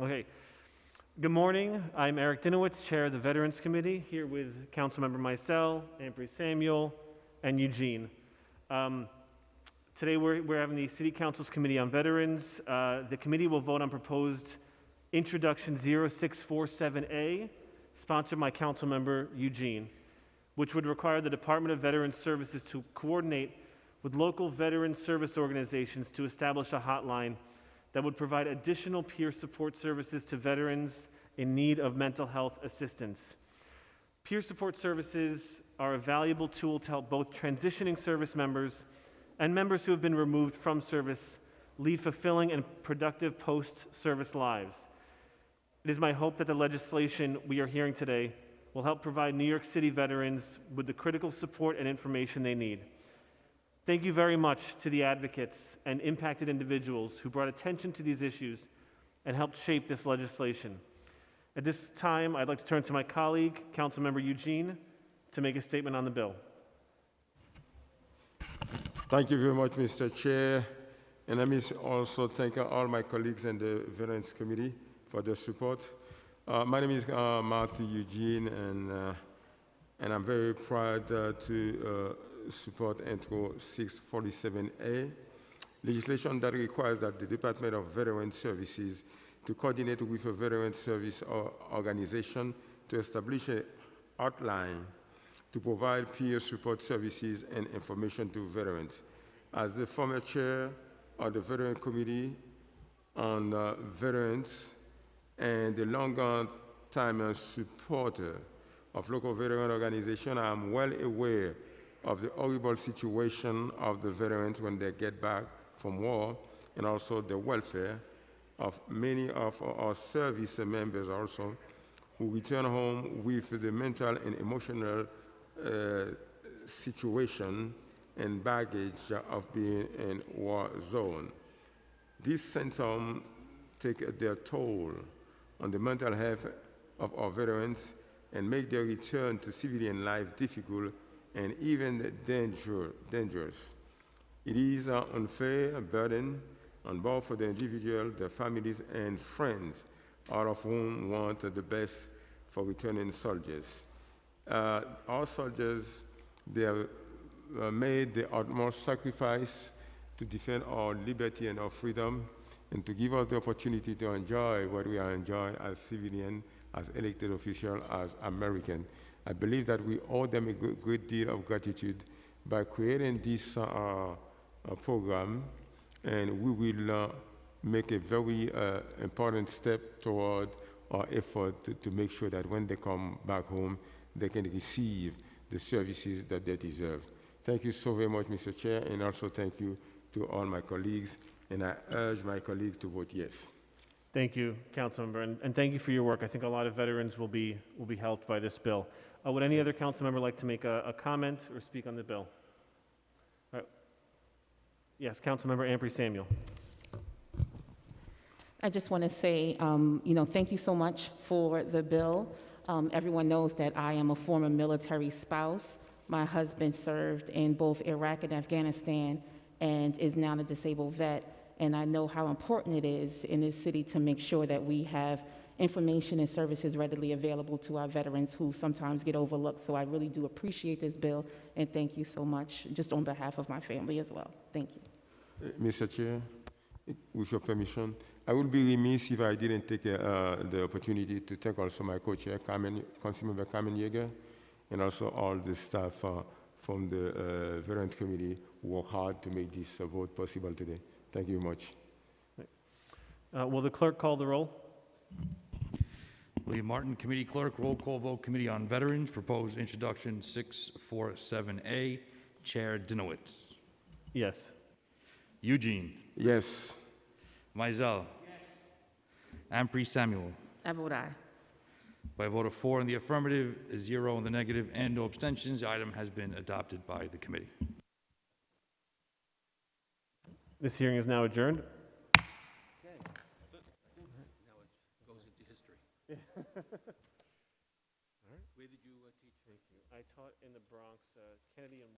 Okay. Good morning. I'm Eric Dinowitz, Chair of the Veterans Committee, here with Councilmember Micel, Ampry Samuel, and Eugene. Um, Today, we're, we're having the City Council's Committee on Veterans. Uh, The committee will vote on proposed Introduction 0647A, sponsored by Councilmember Eugene, which would require the Department of Veterans Services to coordinate with local veteran service organizations to establish a hotline that would provide additional peer support services to veterans in need of mental health assistance. Peer support services are a valuable tool to help both transitioning service members and members who have been removed from service lead fulfilling and productive post service lives. It is my hope that the legislation we are hearing today will help provide New York City veterans with the critical support and information they need. Thank you very much to the advocates and impacted individuals who brought attention to these issues and helped shape this legislation. At this time, I'd like to turn to my colleague, Councilmember Eugene, to make a statement on the bill. Thank you very much, Mr. Chair. And let me also thank all my colleagues in the Veterans Committee for their support. Uh, my name is uh, Mathieu Eugene, and, uh, and I'm very proud uh, to uh, support Intro 647A, legislation that requires that the Department of Veteran Services to coordinate with a veteran service or organization to establish a outline to provide peer support services and information to veterans. As the former chair of the Veteran Committee on uh, Veterans and a longer time supporter of local veteran organizations, I am well aware of the horrible situation of the veterans when they get back from war and also the welfare of many of our service members also who return home with the mental and emotional uh, situation and baggage of being in war zone. These symptoms take their toll on the mental health of our veterans and make their return to civilian life difficult and even danger, dangerous. It is an unfair burden on both for the individual, their families, and friends, all of whom want the best for returning soldiers. Uh, our soldiers, they have uh, made the utmost sacrifice to defend our liberty and our freedom and to give us the opportunity to enjoy what we are enjoying as civilian, as elected official, as American. I believe that we owe them a good, good deal of gratitude by creating this uh, uh, program, and we will uh, make a very uh, important step toward our effort to, to make sure that when they come back home, they can receive the services that they deserve. Thank you so very much, Mr. Chair, and also thank you to all my colleagues, and I urge my colleagues to vote yes. Thank you, Councilmember, and, and thank you for your work. I think a lot of veterans will be, will be helped by this bill. Uh, would any other council member like to make a, a comment or speak on the bill? Right. Yes, Councilmember Ampry Samuel. I just want to say, um, you know, thank you so much for the bill. Um, everyone knows that I am a former military spouse. My husband served in both Iraq and Afghanistan and is now a disabled vet. And I know how important it is in this city to make sure that we have information and services readily available to our veterans who sometimes get overlooked. So I really do appreciate this bill, and thank you so much, just on behalf of my family as well. Thank you. Uh, Mr. Chair, with your permission, I would be remiss if I didn't take uh, the opportunity to thank also my co-chair, Councilmember Kalman Yeger, and also all the staff uh, from the uh, Veterans Committee who worked hard to make this uh, vote possible today. Thank you very much. Uh, will the clerk call the roll? William Martin, Committee Clerk, roll call vote, Committee on Veterans, proposed introduction 647A, Chair Dinowitz. Yes. Eugene. Yes. Mizell. Ampry Samuel. I vote aye. By a vote of four in the affirmative, zero in the negative, and no abstentions, the item has been adopted by the committee. This hearing is now adjourned. Okay. Now it goes into history. Where did you uh, teach? Thank you. I taught in the Bronx, uh, Kennedy and